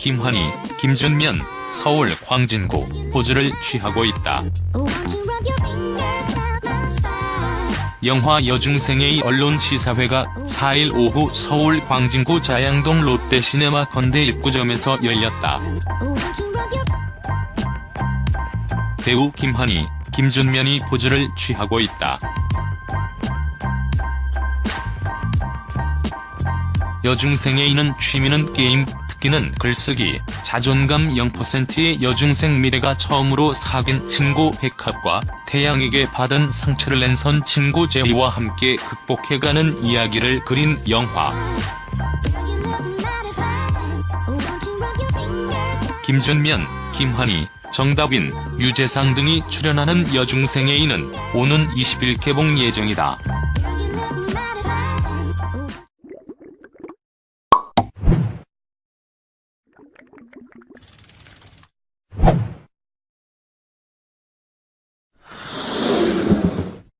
김환희, 김준면, 서울 광진구 포즈를 취하고 있다. 영화 여중생의 언론 시사회가 4일 오후 서울 광진구 자양동 롯데시네마 건대 입구점에서 열렸다. 배우 김환희, 김준면이 포즈를 취하고 있다. 여중생의 이는 취미는 게임, 특기는 글쓰기, 자존감 0%의 여중생 미래가 처음으로 사귄 친구 백합과 태양에게 받은 상처를 낸 선 친구 제이와 함께 극복해가는 이야기를 그린 영화. 김준면, 김환희, 정다빈, 유재상 등이 출연하는 여중생의 이는 오는 20일 개봉 예정이다.